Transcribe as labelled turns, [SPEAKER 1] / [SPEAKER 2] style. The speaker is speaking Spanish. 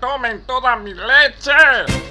[SPEAKER 1] tomen toda mi leche!